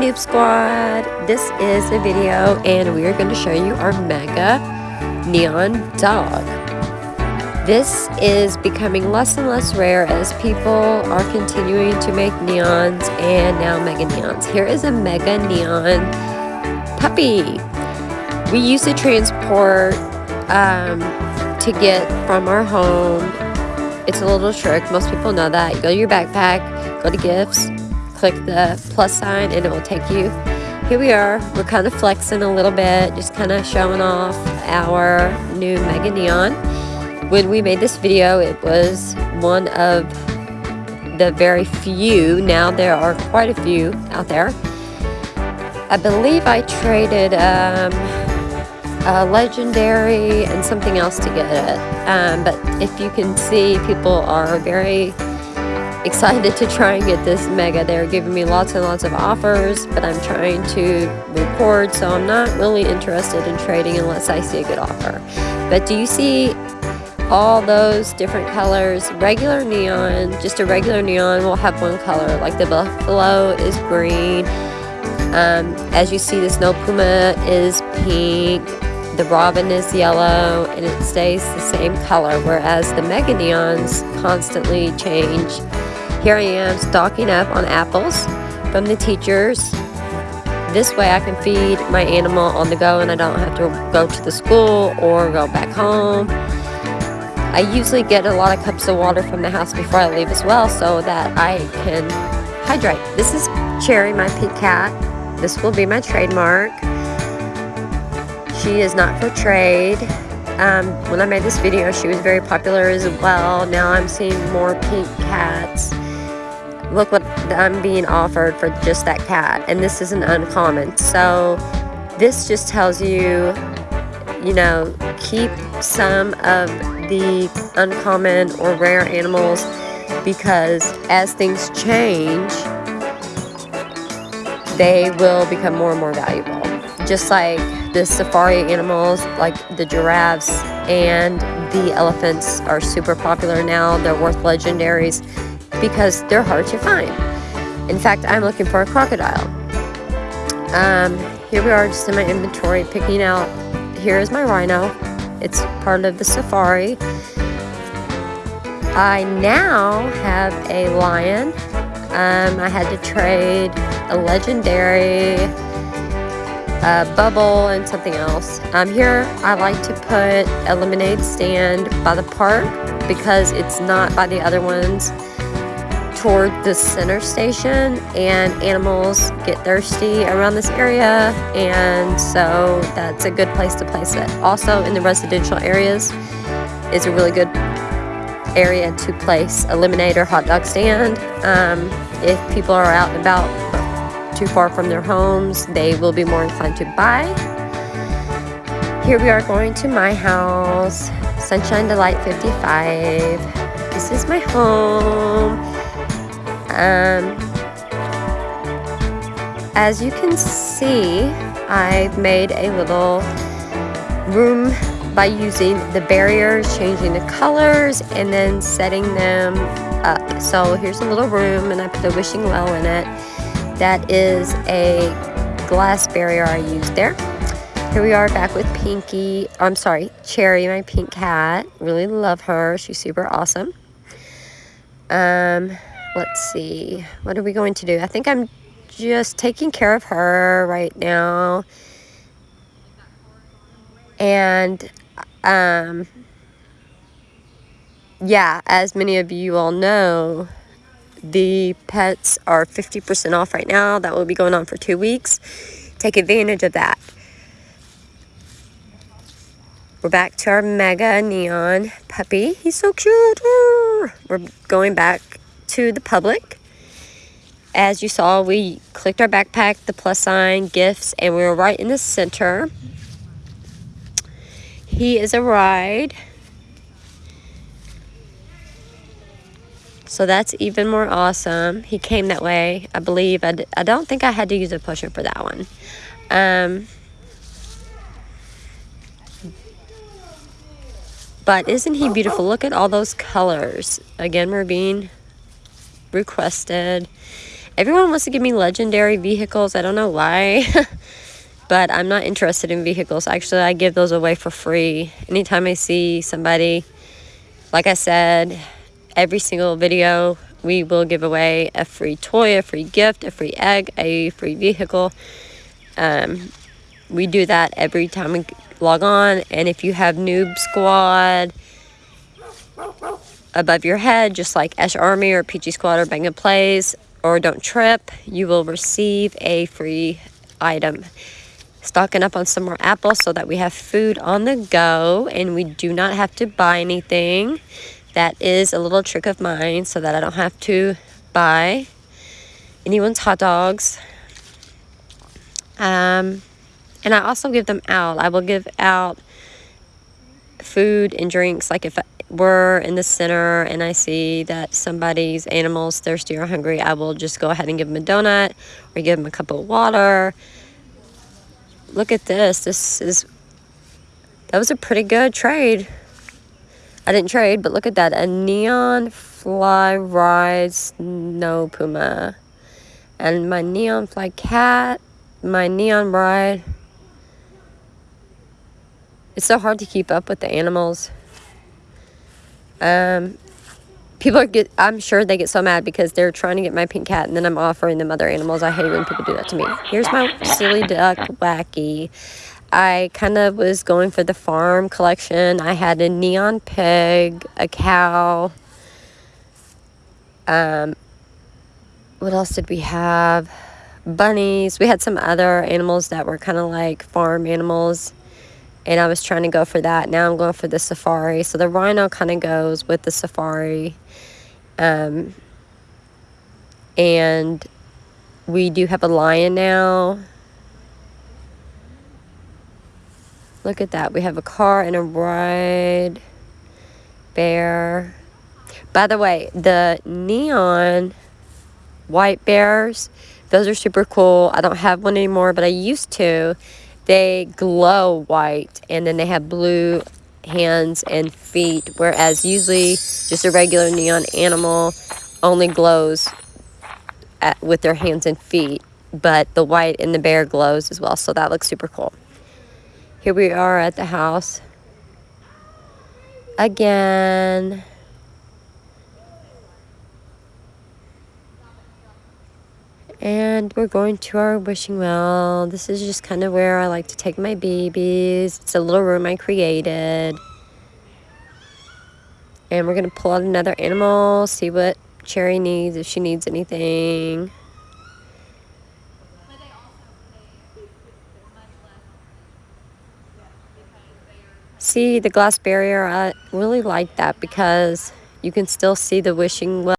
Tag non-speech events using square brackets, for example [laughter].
Noob Squad. This is a video and we are going to show you our mega neon dog. This is becoming less and less rare as people are continuing to make neons and now mega neons. Here is a mega neon puppy. We used to transport um, to get from our home. It's a little trick. Most people know that. You go to your backpack, go to gifts, click the plus sign and it will take you. Here we are. We're kind of flexing a little bit just kind of showing off our new mega neon. When we made this video it was one of the very few. Now there are quite a few out there. I believe I traded um, a legendary and something else to get it. Um, but if you can see people are very excited to try and get this mega. They're giving me lots and lots of offers, but I'm trying to record, so I'm not really interested in trading unless I see a good offer. But do you see all those different colors? Regular neon, just a regular neon will have one color, like the buffalo is green. Um, as you see, the snow puma is pink. The robin is yellow and it stays the same color, whereas the mega neons constantly change here I am stocking up on apples from the teachers. This way I can feed my animal on the go and I don't have to go to the school or go back home. I usually get a lot of cups of water from the house before I leave as well so that I can hydrate. This is Cherry, my pink cat. This will be my trademark. She is not for trade. Um, when I made this video, she was very popular as well. Now I'm seeing more pink cats look what I'm being offered for just that cat and this is an uncommon. So this just tells you you know keep some of the uncommon or rare animals because as things change they will become more and more valuable. Just like the safari animals like the giraffes and the elephants are super popular now. They're worth legendaries because they're hard to find. In fact, I'm looking for a crocodile. Um, here we are just in my inventory picking out, here is my rhino. It's part of the safari. I now have a lion. Um, I had to trade a legendary, a bubble, and something else. Um, here I like to put a lemonade stand by the park because it's not by the other ones toward the center station and animals get thirsty around this area and so that's a good place to place it. Also in the residential areas is a really good area to place a lemonade or hot dog stand. Um, if people are out and about too far from their homes, they will be more inclined to buy. Here we are going to my house, Sunshine Delight 55. This is my home. Um, as you can see, I've made a little room by using the barriers, changing the colors, and then setting them up. So here's a little room, and I put a wishing well in it. That is a glass barrier I used there. Here we are back with Pinky, I'm sorry, Cherry, my pink cat. Really love her. She's super awesome. Um, let's see what are we going to do? I think i'm just taking care of her right now. And um yeah as many of you all know the pets are 50% off right now. That will be going on for two weeks. Take advantage of that. We're back to our mega neon puppy. He's so cute. We're going back to the public. As you saw, we clicked our backpack, the plus sign, gifts, and we were right in the center. He is a ride. So that's even more awesome. He came that way, I believe. I d I don't think I had to use a pusher for that one. Um, but isn't he beautiful? Look at all those colors. Again, we're being requested. Everyone wants to give me legendary vehicles. I don't know why. [laughs] but I'm not interested in vehicles. Actually, I give those away for free. Anytime I see somebody, like I said, every single video, we will give away a free toy, a free gift, a free egg, a free vehicle. Um, we do that every time we log on. And if you have Noob Squad above your head, just like Ash Army or PG Squad or Bang Plays or Don't Trip, you will receive a free item. Stocking up on some more apples so that we have food on the go and we do not have to buy anything. That is a little trick of mine so that I don't have to buy anyone's hot dogs. Um, and I also give them out. I will give out food and drinks. Like if we're in the center and I see that somebody's animal's thirsty or hungry, I will just go ahead and give them a donut or give them a cup of water. Look at this. This is, that was a pretty good trade. I didn't trade, but look at that. A neon fly ride snow puma. And my neon fly cat, my neon ride. It's so hard to keep up with the animals. Um, people get I'm sure they get so mad because they're trying to get my pink cat and then I'm offering them other animals. I hate when people do that to me. Here's my silly duck wacky. I kind of was going for the farm collection. I had a neon pig, a cow. Um, what else did we have? Bunnies. We had some other animals that were kind of like farm animals. And I was trying to go for that. Now I'm going for the safari. So the rhino kind of goes with the safari. Um, and we do have a lion now. Look at that. We have a car and a ride. Bear. By the way, the neon white bears, those are super cool. I don't have one anymore, but I used to. They glow white and then they have blue hands and feet, whereas usually just a regular neon animal only glows at, with their hands and feet, but the white in the bear glows as well, so that looks super cool. Here we are at the house. Again. And we're going to our wishing well. This is just kind of where I like to take my babies. It's a little room I created. And we're going to pull out another animal, see what Cherry needs, if she needs anything. See the glass barrier, I really like that because you can still see the wishing well.